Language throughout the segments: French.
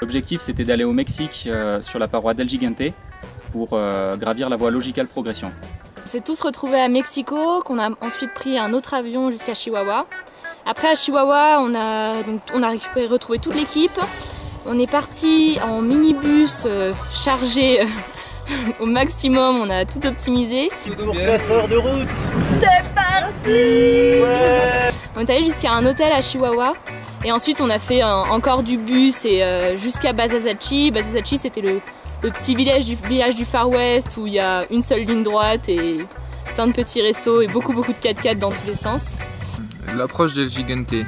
L'objectif c'était d'aller au Mexique euh, sur la paroi d'El Gigante pour euh, gravir la voie Logical Progression. On s'est tous retrouvés à Mexico, qu'on a ensuite pris un autre avion jusqu'à Chihuahua. Après à Chihuahua, on a, donc, on a récupéré, retrouvé toute l'équipe. On est parti en minibus euh, chargé euh, au maximum, on a tout optimisé. Pour 4 heures de route C'est parti On est allé jusqu'à un hôtel à Chihuahua et ensuite on a fait encore du bus et euh, jusqu'à Bazazachi. Bazazachi c'était le, le petit village du, village du Far West où il y a une seule ligne droite et plein de petits restos et beaucoup beaucoup de 4x4 dans tous les sens. L'approche d'El Gigante, et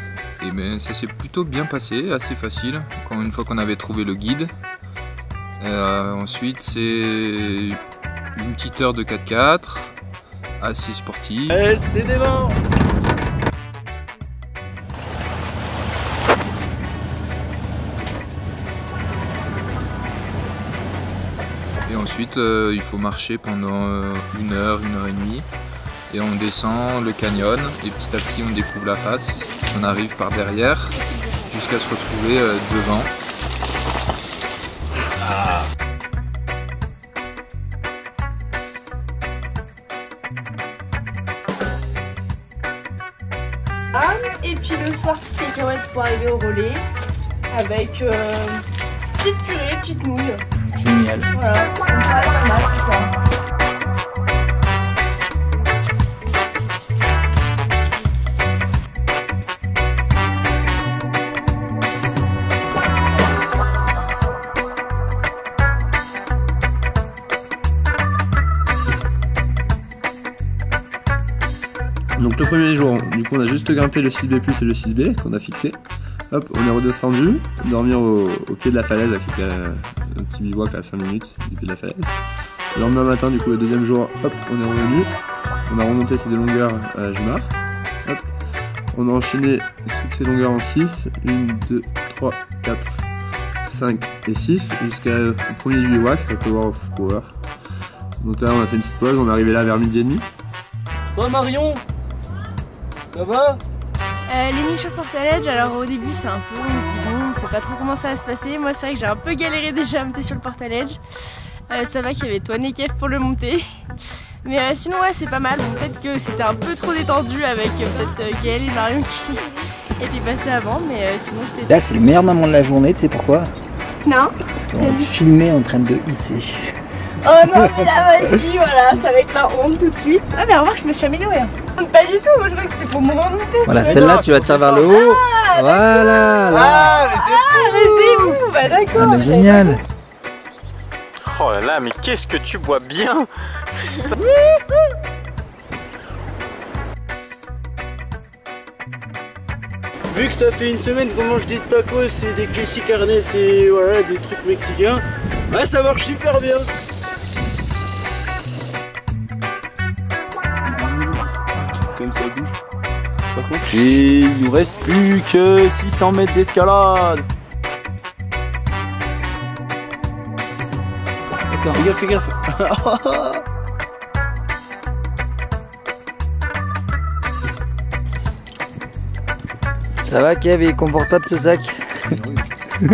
ben, ça s'est plutôt bien passé, assez facile, quand une fois qu'on avait trouvé le guide. Euh, ensuite c'est une petite heure de 4x4, assez sportive. Eh, c'est des vents ensuite euh, il faut marcher pendant euh, une heure, une heure et demie. Et on descend le canyon et petit à petit on découvre la face. On arrive par derrière jusqu'à se retrouver euh, devant. Et puis le soir, petite cacahuète pour arriver au relais. Avec petite purée, petite nouille. Donc le premier jour, du coup on a juste grimpé le 6B+, et le 6B qu'on a fixé. Hop, on est redescendu, dormir au, pied de la falaise, euh, un petit bivouac à 5 minutes du pied de la falaise. Le lendemain matin, du coup le deuxième jour, hop, on est revenu. On a remonté ces deux longueurs à Jumar. Hop, on a enchaîné ces longueurs en 6. 1, 2, 3, 4, 5 et 6 jusqu'au premier du bivouac, le Tower of Power. Donc là on a fait une petite pause, on est arrivé là vers midi et demi. Ça va Marion? Ça va? Euh, les nuits sur Portaledge, alors au début c'est un peu, on se dit bon, on sait pas trop comment ça va se passer. Moi c'est vrai que j'ai un peu galéré déjà à monter sur le Portaledge. Euh, ça va qu'il y avait toi et Kev pour le monter. Mais euh, sinon ouais c'est pas mal, Bon, peut-être que c'était un peu trop détendu avec euh, peut-être euh, Gaël et Marion qui étaient passés avant, mais euh, sinon c'était... Là, c'est le meilleur moment de la journée, tu sais pourquoi? Non Parce qu'on va te filmer en train de hisser. Oh non mais là vas-y voilà, ça va être la honte tout de suite. Ah mais remarque je me suis améliorée. Pas du tout, moi je crois que c'était pour me remonter. Voilà, celle-là, tu vas tirer vers le haut. Voilà, là. Ah, mais c'est Ah mais c'est vous, bah Ah, d'accord. mais génial. Oh là là, mais qu'est-ce que tu bois bien Vu que ça fait une semaine qu'on mange des tacos et des queso carnes et voilà, des trucs mexicains, ah, ça marche super bien et il nous reste plus que 600 mètres d'escalade. Attends, fais gaffe, fais gaffe. Ça va, Kev, il est confortable ce sac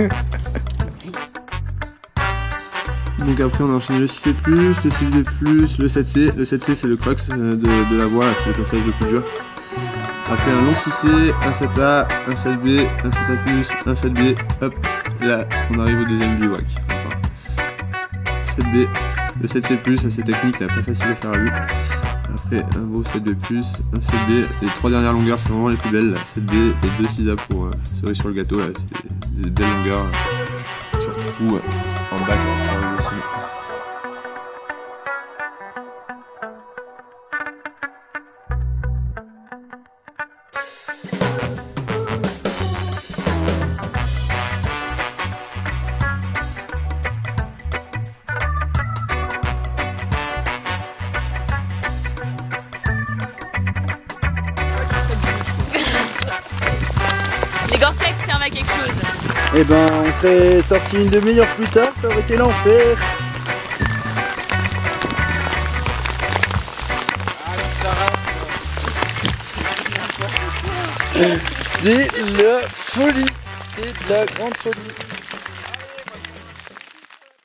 Donc après on a enchaîné le 6C+, le 6B+, le 7C. Le 7C c'est le crux euh, de, de la voie, c'est le passage de coup Après un long 6C, un 7A, un 7B, un 7A+, un 7B, hop, là on arrive au deuxième bivouac. Enfin, 7B, le 7C+, assez technique, là, pas facile à faire à vue. Après un beau 7B+, un 7B, les trois dernières longueurs c'est vraiment les plus belles, là. 7B et 2 6A pour euh, cerise sur le gâteau, c'est des belles longueurs, euh, surtout euh, en bac. Eh ben, on serait sorti une demi-heure plus tard, ça aurait été l'enfer. C'est la folie. C'est de la grande folie.